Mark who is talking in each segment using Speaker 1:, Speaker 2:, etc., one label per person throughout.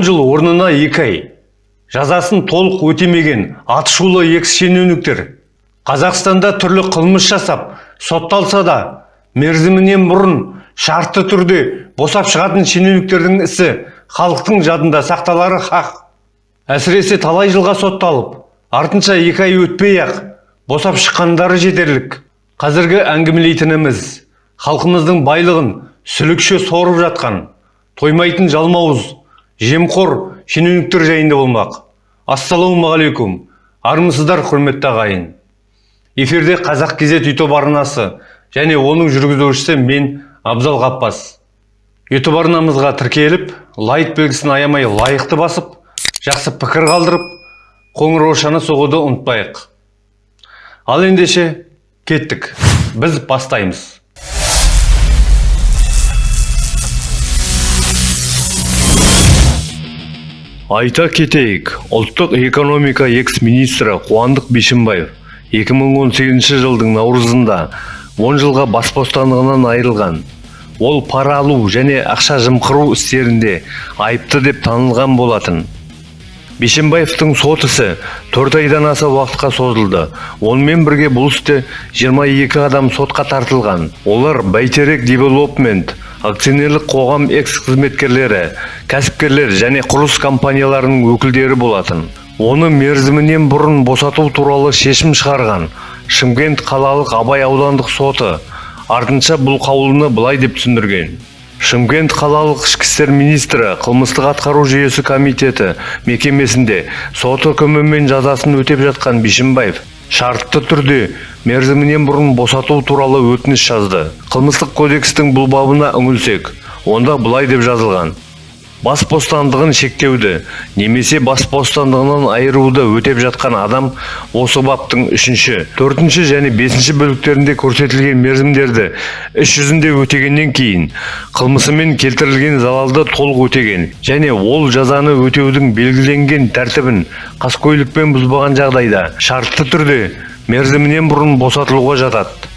Speaker 1: 10 жыл орнына 2 ай. Жазасын толық өтемеген атышулы экс шенеуніктер қазақстанда түрлі қылмыс жасап сотталса да мерзімінен бұрын шартты түрде босап шығатын шенеуніктердің ісі халықтың жадында сақталары хақ. Әсіресе талай жылға сотталып артынша екі ай өтпей ақ босап шыққандары жетерлік. Қазіргі әңгімелейтініміз халқымыздың байлығын сүлікше сорып жатқан тоймайтын жалмауыз жемқор шенеуніктер жайында болмақ. Ассалаумағалейкум. Армысыздар құрметті ағайын. Эфирде қазақ кезет ютуб арнасы және оның жүргізушісі мен абзал ғаппас ютуб арнамызға тіркеліп лайк белгісін аямай лайықты басып жақсы пікір қалдырып қоңыраушаны соғуды ұмытпайық. Ал ендеше кеттік. Біз бастаймыз. Айта кетейік ұлттық экономика экс-министрі қуандық бишімбаев 2018 жылдың наурызында 10 жылға бас бостандығынан айырылған. Ол пара алу және ақша жымқыру істерінде айыпты деп танылған болатын. Бишімбаевтың сот ісі төрт айдан аса уақытқа созылды. Онымен бірге бұл істе 22 адам сотқа тартылған. Олар бәйтерек девелопмент акционерлік қоғам экс қызметкерлері кәсіпкерлер және құрылыс компанияларының өкілдері болатын. Оны мерзімінен бұрын босату туралы шешім шығарған шымкент қалалық абай аудандық соты артынша бұл қаулыны былай деп түсіндірген. Шымкент қалалық ішкі істер министрі қылмыстық атқару жүйесі комитеті мекемесінде сот үкімімен жазасын өтеп жатқан бишімбаев шартты түрде мерзімінен бұрын босату туралы өтініш жазды. Қылмыстық кодекстің бұл бабына үңілсек онда былай деп жазылған. Бас бостандығын шектеуді немесе бас бостандығынан айыруды өтеп жатқан адам осы баптың үшінші төртінші және бесінші бөліктерінде көрсетілген мерзімдерді іс жүзінде өтегеннен кейін қылмысымен келтірілген залалды толық өтеген және ол жазаны өтеудің белгіленген тәртібін қаскөйлікпен бұзбаған жағдайда шартты түрде мерзімінен бұрын босатылуға жатады.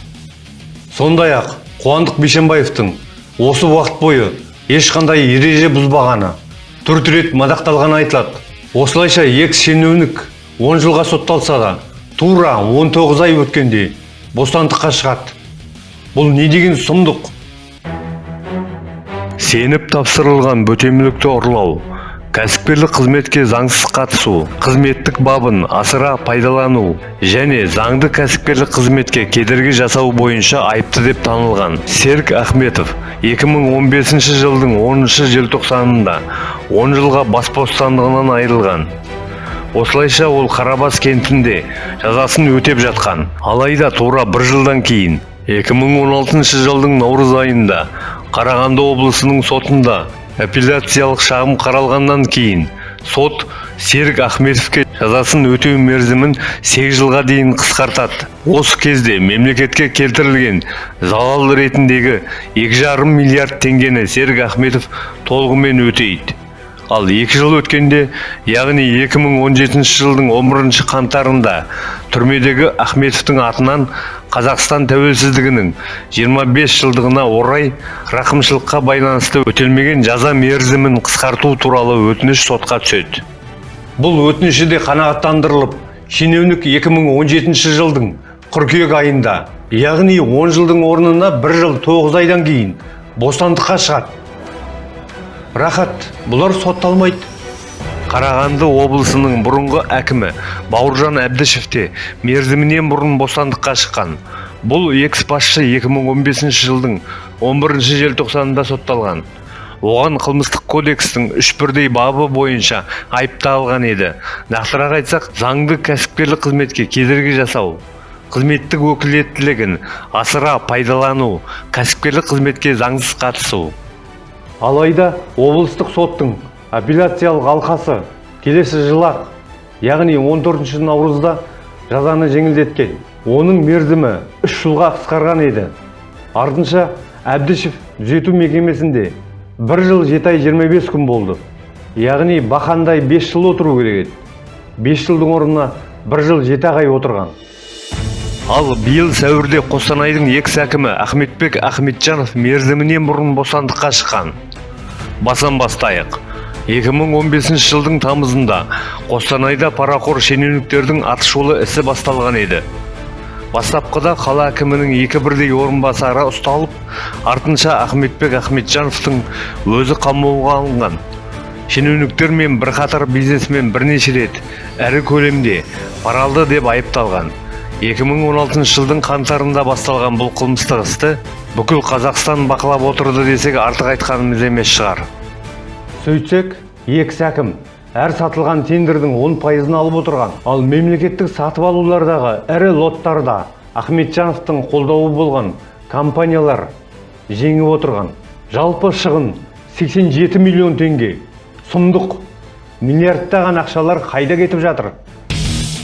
Speaker 1: Сондай ақ қуандық бишімбаевтың осы уақыт бойы ешқандай ереже бұзбағаны төрт рет мадақталғаны айтылады. Осылайша екс шенеунік 10 жылға сотталса да тура 19 ай өткенде бостандыққа шығады. Бұл не деген сұмдық? Сеніп тапсырылған бөтемілікті ұрлау. Кәсіпкерлік қызметке заңсыз қатысу қызметтік бабын асыра пайдалану және заңды кәсіпкерлік қызметке кедергі жасау бойынша айыпты деп танылған серік ахметов 2015 жылдың 10 желтоқсанында 10 жылға бас бостандығынан айырылған. Осылайша ол қарабас кентінде жазасын өтеп жатқан. Алайда тура бір жылдан кейін 2016 жылдың наурыз айында қарағанды облысының сотында апелляциялық шағым қаралғаннан кейін сот серік ахметовке жазасын өтеу мерзімін 8 жылға дейін қысқартады. Осы кезде мемлекетке келтірілген залал ретіндегі 2,5 миллиард теңгені серік ахметов толығымен өтейді. Ал екі жыл өткенде яғни 2017 жылдың 11 қаңтарында түрмедегі ахметовтың атынан қазақстан тәуелсіздігінің 25 жылдығына орай рақымшылыққа байланысты өтелмеген жаза мерзімін қысқарту туралы өтініш сотқа түседі. Бұл өтініші де қанағаттандырылып шенеунік 2017 жылдың қыркүйек айында яғни 10 жылдың орнына бір жыл 9 айдан кейін бостандыққа шығады. Рахат бұлар сотталмайды. Қарағанды облысының бұрынғы әкімі бауыржан әбдішев те мерзімінен бұрын бостандыққа шыққан. Бұл экс басшы 2015 жылдың 11 желтоқсанында сотталған. Оған қылмыстық кодекстің үш бірдей бабы бойынша айып тағылған еді. Нақтырақ айтсақ заңды кәсіпкерлік қызметке кедергі жасау қызметтік өкілеттілігін асыра пайдалану кәсіпкерлік қызметке заңсыз қатысу. Алайда облыстық соттың апелляциялық алқасы келесі жылақ яғни 14 наурызда жазаны жеңілдеткен. Оның мерзімі үш жылға қысқарған еді. Артынша әбдішев түзету мекемесінде бір жыл жеті ай 25 күн болды. Яғни бақандай 5 жыл отыру керек еді. 5 жылдың орнына бір жыл жеті ай отырған. Ал биыл сәуірде қостанайдың экс әкімі ахметбек ахметжанов мерзімінен бұрын бостандыққа шыққан. Басан бастайық. 2015 жылдың тамызында қостанайда парақор шенеуніктердің атышулы ісі басталған еді. Бастапқыда қала әкімінің екі бірдей орынбасары ұсталып артынша ахметбек ахметжановтың өзі қамауға алынған. Шенеуніктер мен бірқатар бизнесмен бірнеше рет ірі көлемде пара алды деп айыпталған. 2016 жылдың қаңтарында басталған бұл қылмыстық істі бүкіл қазақстан бақылап отырды десек артық айтқанымыз емес шығар. Сөйтсек екі әкім әр сатылған тендердің 10 пайызын алып отырған. Ал мемлекеттік сатып алулардағы ірі лоттарда ахметжановтың қолдауы болған компаниялар жеңіп отырған. Жалпы шығын 87 миллион теңге. Сұмдық. Миллиардтаған ақшалар қайда кетіп жатыр?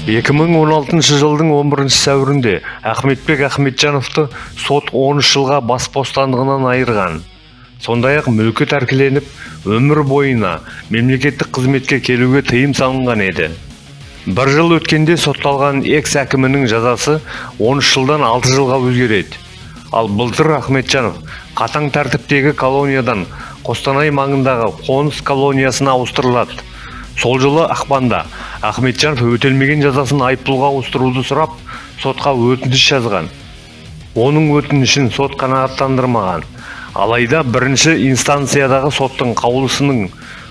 Speaker 1: 2016 жылдың 11 сәуірінде Ахметбек Ахметжановты сот 13 жылға бас бостандығынан айырған. Сондай-ақ мүлкі тәркіленіп, өмір бойына мемлекеттік қызметке келуге тыйым салынған еді. Бір жыл өткенде сотталған экс әкімінің жазасы 13 жылдан 6 жылға өзгереді. Ал былтыр Ахметжанов қатаң тәртіптегі колониядан Қостанай маңындағы қоныс колониясына ауыстырылады сол жылы ақпанда ахметжанов өтелмеген жазасын айыппұлға ауыстыруды сұрап сотқа өтініш жазған оның өтінішін сот қанағаттандырмаған алайда бірінші инстанциядағы соттың қаулысының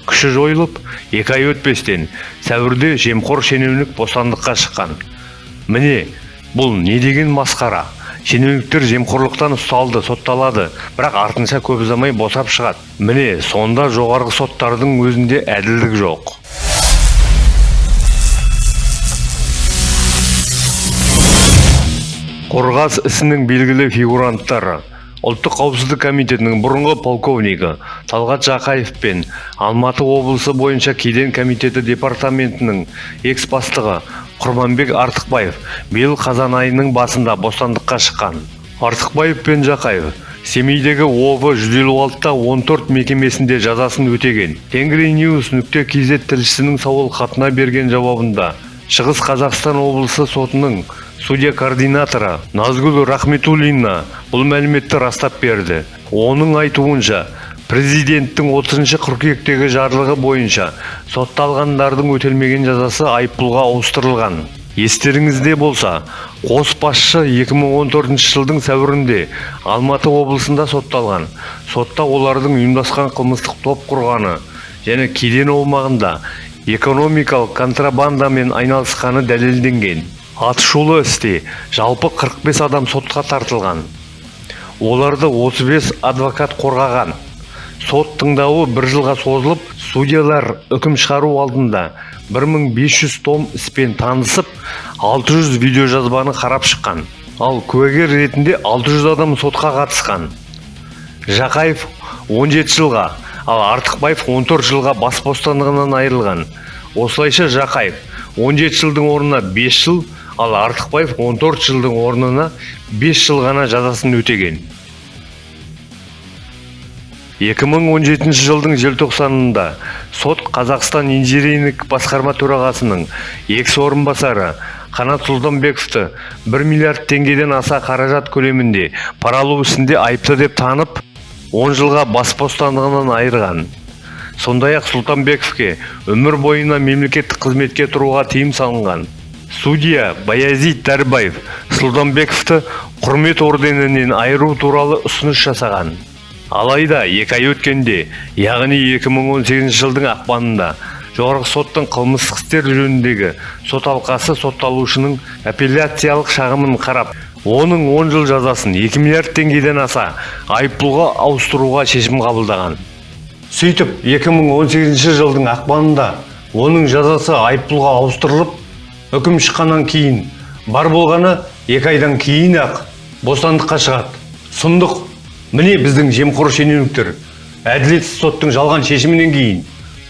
Speaker 1: күші жойылып екі ай өтпестен сәуірде жемқор шенеунік бостандыққа шыққан. Міне бұл не деген масқара? Шенеуніктер жемқорлықтан ұсталды сотталады бірақ артынша көп ұзамай босап шығады. Міне сонда жоғарғы соттардың өзінде әділдік жоқ. Қорғас ісінің белгілі фигуранттары. Ұлттық қауіпсіздік комитетінің бұрынғы полковнигі талғат жақаев пен алматы облысы бойынша кеден комитеті департаментінің экс бастығы құрманбек артықбаев биыл қазан айының басында бостандыққа шыққан. Артықбаев пен жақаев семейдегі ов 156-та 14 мекемесінде жазасын өтеген. Тенгриньюс нүкте kz тілшісінің сауал хатына берген жауабында шығыс қазақстан облысы сотының судья координаторы назгүл рахметуллина бұл мәліметті растап берді. Оның айтуынша президенттің 30 қыркүйектегі жарлығы бойынша сотталғандардың өтелмеген жазасы айыппұлға ауыстырылған. Естеріңізде болса қос басшы 2014 жылдың сәуірінде алматы облысында сотталған. Сотта олардың ұйымдасқан қылмыстық топ құрғаны және кеден аумағында экономикалық контрабандамен айналысқаны дәлелденген. Атышулы істе. Жалпы 45 адам сотқа тартылған. Оларды 35 адвокат қорғаған. Сот тыңдауы бір жылға созылып судьялар үкім шығару алдында 1500 том іспен танысып 600 видеожазбаны қарап шыққан. Ал куәгер ретінде 600 адам сотқа қатысқан. Жақаев 17 жылға ал артықбаев 14 жылға бас бостандығынан айырылған. Осылайша жақаев 17 жылдың орнына 5 жыл ал артықбаев 14 жылдың орнына 5 жыл ғана жазасын өтеген. 2017 жылдың желтоқсанында сот қазақстан инжиниринг басқарма төрағасының екс орынбасары қанат сұлтанбековті 1 миллиард теңгеден аса қаражат көлемінде пара алу ісінде айыпты деп танып 10 жылға бас бостандығынан айырған. Сондай ақ сұлтанбековке өмір бойына мемлекеттік қызметке тұруға тыйым салынған. Судья баязит дәрбаев сұлтанбековті құрмет орденінен айыру туралы ұсыныс жасаған. Алайда екі ай өткенде яғни 2018 жылдың ақпанында жоғарғы соттың қылмыстық істер жөніндегі сот алқасы сотталушының апелляциялық шағымын қарап оның 10 жыл жазасын 2 миллиард теңгеден аса айыппұлға ауыстыруға шешім қабылдаған. Сөйтіп 2018 жылдың ақпанында оның жазасы айыппұлға ауыстырылып үкім шыққаннан кейін бар болғаны екі айдан кейін ақ бостандыққа шығады. Сұмдық міне біздің жемқор шенеуніктер әділетсіз соттың жалған шешімінен кейін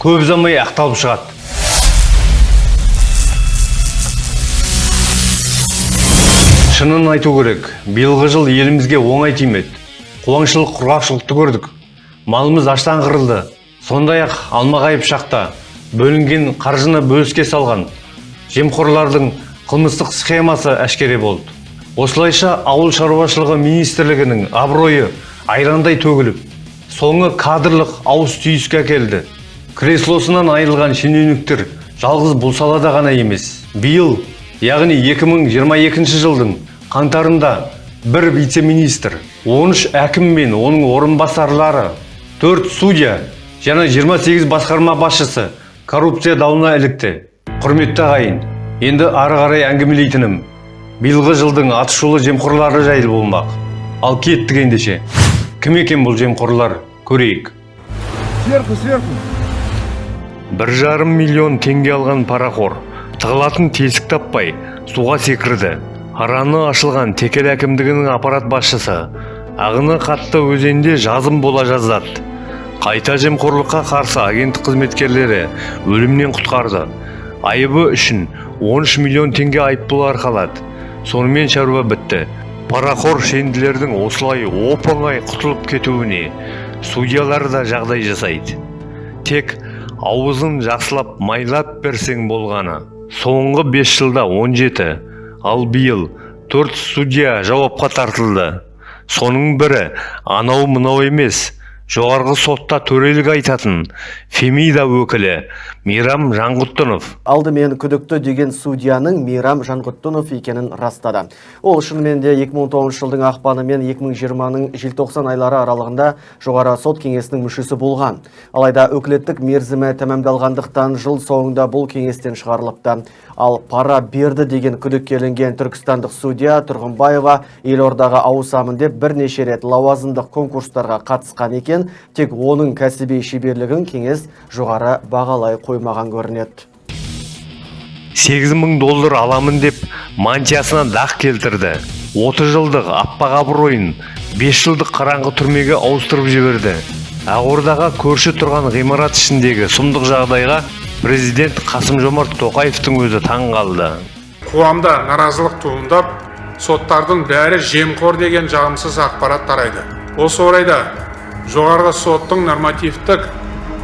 Speaker 1: көп ұзамай ақталып шығады. Шынын айту керек биылғы жыл елімізге оңай тимеді. Қуаңшылық құрғақшылықты көрдік. Малымыз аштан қырылды. Сондай ақ алмағайып шақта бөлінген қаржыны бөліске салған жемқорлардың қылмыстық схемасы әшкере болды. Осылайша ауыл шаруашылығы министрлігінің абыройы айрандай төгіліп соңы кадрлық ауыс түйіске әкелді. Креслосынан айырылған шенеуніктер жалғыз бұл салада ғана емес. Биыл яғни 2022 жылдың қаңтарында бір вице-министр 13 әкім мен оның орынбасарлары 4 судья және 28 басқарма басшысы коррупция дауына ілікті. Құрметті ағайын енді ары қарай әңгімелейтінім. Биылғы жылдың атышулы жемқорлары жайлы болмақ. Ал кеттік ендеше кім екен бұл жемқорлар көрейік.
Speaker 2: Сверху, сверху.
Speaker 1: бір жарым миллион теңге алған парақор тығылатын тесік таппай суға секірді. Араны ашылған текел әкімдігінің аппарат басшысы ағыны қатты өзенде жазым бола жаздады қайта жемқорлыққа қарсы агенттік қызметкерлері өлімнен құтқарды. Айыбы үшін 13 миллион теңге айыппұл арқалады. Сонымен шаруа бітті. Парақор шенділердің осылай оп-оңай құтылып кетуіне судьялар да жағдай жасайды. Тек ауызын жақсылап майлап берсең болғаны. Соңғы 5 жылда 17 ал биыл 4 судья жауапқа тартылды. Соның бірі анау мынау емес жоғарғы сотта төрелік айтатын фемида өкілі мейрам жаңғұттынов
Speaker 3: алдымен күдікті деген судьяның Мейрам Жанғұттынов екенін растады. Ол шынымен де 2019 жылдың ақпаны мен 2020-ның желтоқсан айлары аралығында жоғары сот кеңесінің мүшесі болған. Алайда өкілеттік мерзімі тәмамдалғандықтан жыл соңында бұл кеңестен шығарылыпты. Ал пара берді деген күдікке ілінген түркістандық судья Тұрғынбаева елордаға ауысамын деп бірнеше рет лауазымдық конкурстарға қатысқан екен, тек оның кәсіби шеберлігін кеңес жоғары бағалай қоймаған көрінеді.
Speaker 1: 8 мың доллар аламын деп мантиясына дақ келтірді. 30 жылдық аппақ абыройын 5 жылдық қараңғы түрмеге ауыстырып жіберді. Ақордаға көрші тұрған ғимарат ішіндегі сұмдық жағдайға президент қасым жомарт тоқаевтың өзі таң қалды.
Speaker 4: Қоғамда наразылық туындап соттардың бәрі жемқор деген жағымсыз ақпарат тарайды. Осы орайда жоғарғы соттың нормативтік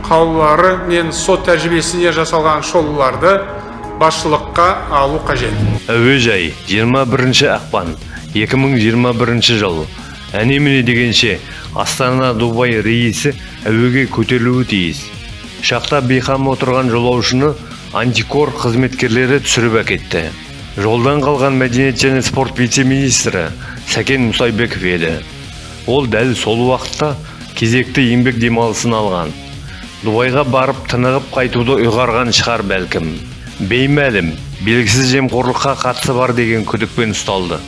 Speaker 4: қаулылары мен сот тәжірибесіне жасалған шолуларды басшылыққа алу қажет.
Speaker 1: Әуежай 21 ақпан 2021 жыл. Әне міне дегенше астана дубай рейсі әуеге көтерілуі тиіс. Ұшақта бейқам отырған жолаушыны антикор қызметкерлері түсіріп әкетті. Жолдан қалған мәдениет және спорт вице-министрі сәкен мұсайбеков еді. Ол дәл сол уақытта кезекті еңбек демалысын алған. Дубайға барып тынығып қайтуды ұйғарған шығар бәлкім беймәлім белгісіз жемқорлыққа қатысы бар деген күдікпен ұсталды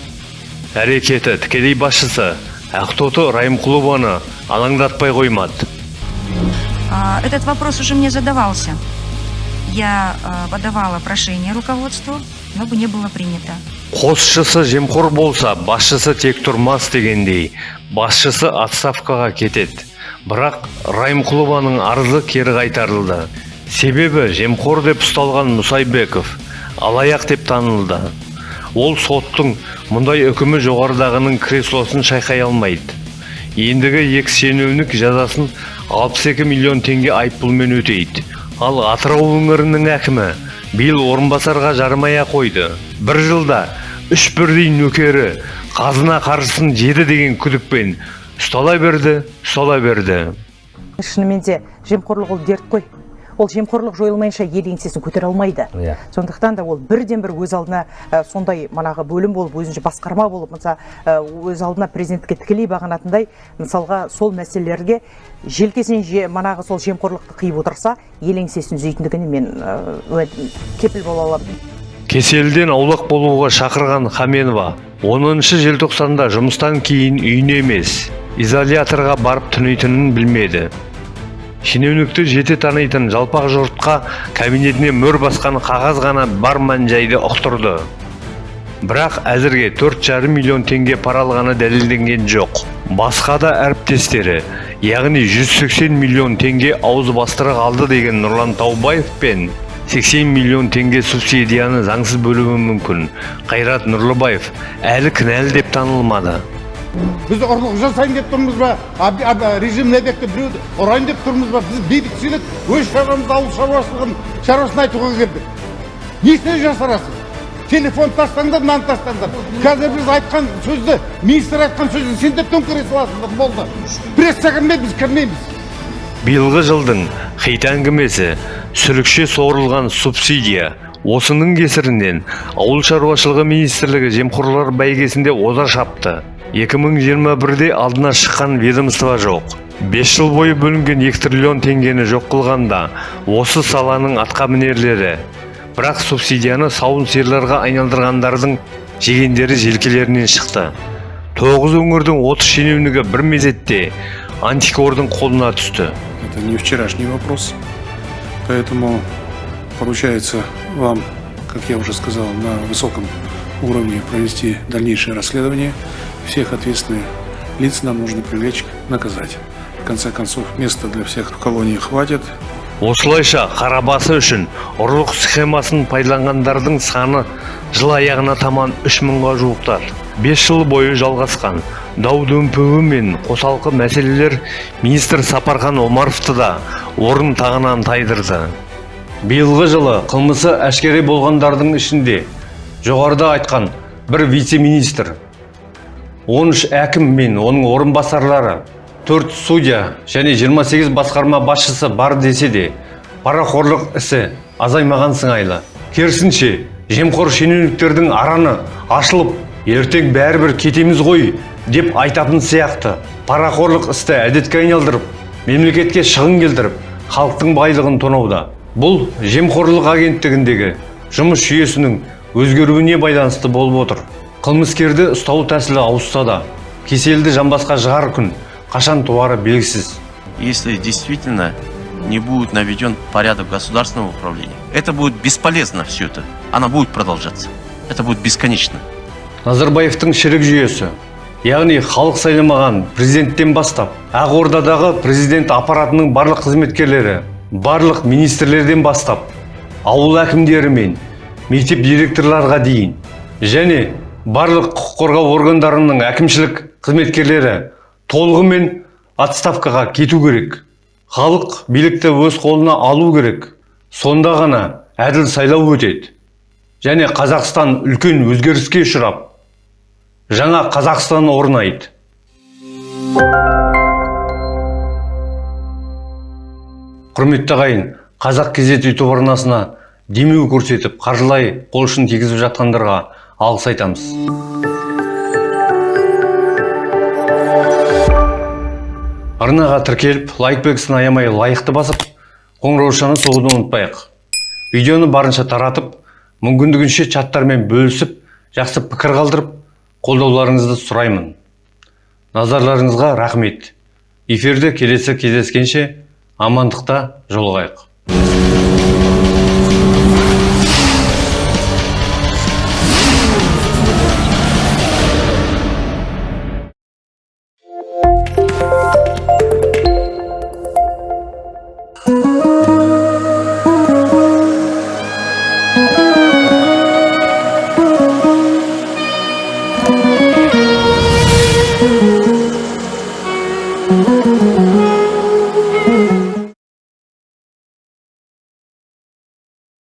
Speaker 1: әрекеті тікелей басшысы ақтоты райымқұлованы алаңдатпай қоймады
Speaker 5: Этот вопрос уже мне задавался. Я подавала прошение руководству, но бы не было принято.
Speaker 1: қосшысы жемқор болса басшысы тек тұрмас дегендей басшысы отставкаға кетеді бірақ райымқұлованың арызы кері қайтарылды. Себебі жемқор деп ұсталған мұсайбеков алаяқ деп танылды. Ол соттың мұндай үкімі жоғарыдағының креслосын шайқай алмайды. Ендігі екі шенеунік жазасын 62 миллион теңге айыппұлмен өтейді. Ал атырау өңірінің әкімі биыл орынбасарға жармая қойды. Бір жылда үш бірдей нөкері қазына қаржысын жеді деген күдікпен ұстала берді ұстала берді.
Speaker 6: Шынымен де жемқорлық ол дерт қой. Ол жемқорлық жойылмайынша ел еңсесін көтере алмайды.
Speaker 7: Иә.
Speaker 6: сондықтан да ол бірден бір өз алдына ә, сондай манағы бөлім болып өзінше басқарма болып мысал ә, өз алдына президентке тікелей бағынатындай мысалға сол мәселелерге желкесін же манағы сол жемқорлықты қиып отырса ел еңсесін түзейтіндігіне мен ә, кепіл бола аламын.
Speaker 1: Кеселден аулақ болуға шақырған хаменова 10 желтоқсанда жұмыстан кейін үйіне емес. Изоляторға барып түнейтінін білмеді. Шенеунікті жете танитын жалпақ жұртқа кабинетіне мөр басқан қағаз ғана бар мән жайды ұқтырды. Бірақ әзірге 4,5 миллион теңге пара алғаны дәлелденген жоқ. Басқа да әріптестері яғни 180 миллион теңге ауыз бастыра алды деген нұрлан таубаев пен 80 миллион теңге субсидияны заңсыз бөлуі мүмкін. Қайрат нұрлыбаев әлі кінәлі деп танылмады.
Speaker 2: Біз ұрлық жасайын деп тұрмыз ба режим не деп біреуді ұрайын деп тұрмыз ба біз бейбітшілік өз шаруамызды ауыл шаруашылығын шаруасын айтуға келдік несіне жасырасыз телефон тастаңдар мынаны тастаңдар қазір біз айтқан сөзді министр айтқан сөзді сендер төңкере саласыңдар болды прессқа кірмейді біз кірмейміз
Speaker 1: биылғы жылдың қит әңгімесі сүлікше соғырылған субсидия осының кесірінен ауыл шаруашылығы министрлігі жемқорлар бәйгесінде оза шапты 2021-де алдына шыққан ведомство жоқ. 5 жыл бойы бөлінген 2 триллион теңгені жоқ қылғанда осы саланың атқамінерлері бірақ субсидияны сауын сиырларға айналдырғандардың жегендері желкелерінен шықты. Тоғыз өңірдің 30 шенеунігі бір мезетте антикордың қолына түсті.
Speaker 4: Это не вчерашний вопрос. Поэтому поручается вам, как я уже сказал, на высоком уровне провести дальнейшее расследование. Всех ответственных лиц нам нужно привлечь, наказать. В конце концов, места для всех в колонии хватит.
Speaker 1: осылайша қарабасы үшін ұрлық схемасын пайдаланғандардың саны жыл аяғына таман 3 мыңға жуықтады 5 жыл бойы жалғасқан дау дүмпуі мен қосалқы мәселелер министр сапархан омаровты да орын тағынан тайдырды биылғы жылы қылмысы әшкере болғандардың ішінде жоғарыда айтқан бір вице-министр 13 әкім мен оның орынбасарлары 4 судья және 28 басқарма басшысы бар десе де парақорлық ісі азаймаған сыңайлы. Керісінше жемқор шенеуніктердің араны ашылып ертең бәрібір кетеміз ғой деп айтатын сияқты. Парақорлық істі әдетке айналдырып мемлекетке шығын келтіріп халықтың байлығын тонауда. Бұл жемқорлық агенттігіндегі жұмыс жүйесінің өзгеруіне байланысты болып отыр қылмыскерді ұстау тәсілі ауысса да кеселді жамбасқа жығар күн қашан туары белгісіз
Speaker 7: если действительно не будет наведен порядок государственного управления. Это будет бесполезно все это. Она будет продолжаться. Это будет бесконечно.
Speaker 1: назарбаевтың шірік жүйесі яғни халық сайламаған президенттен бастап ақордадағы президент аппаратының барлық қызметкерлері барлық министрлерден бастап ауыл әкімдері мен мектеп директорларға дейін және барлық құқық қорғау органдарының әкімшілік қызметкерлері толығымен отставкаға кету керек. Халық билікті өз қолына алу керек. Сонда ғана әділ сайлау өтеді. Және қазақстан үлкен өзгеріске ұшырап жаңа қазақстан орнайды. Құрметті ағайын қазақ кезет ютуб арнасына демеу көрсетіп қаржылай қол ұшын тигізіп жатқандарға алғыс айтамыз. Арнаға тіркеліп лайк белгісін аямай лайықты басып қоңыраушаны соғуды ұмытпайық. Видеоны барынша таратып мүмкіндігінше чаттармен бөлісіп жақсы пікір қалдырып қолдауларыңызды сұраймын. Назарларыңызға рахмет. Эфирде келесі кездескенше амандықта жолығайық.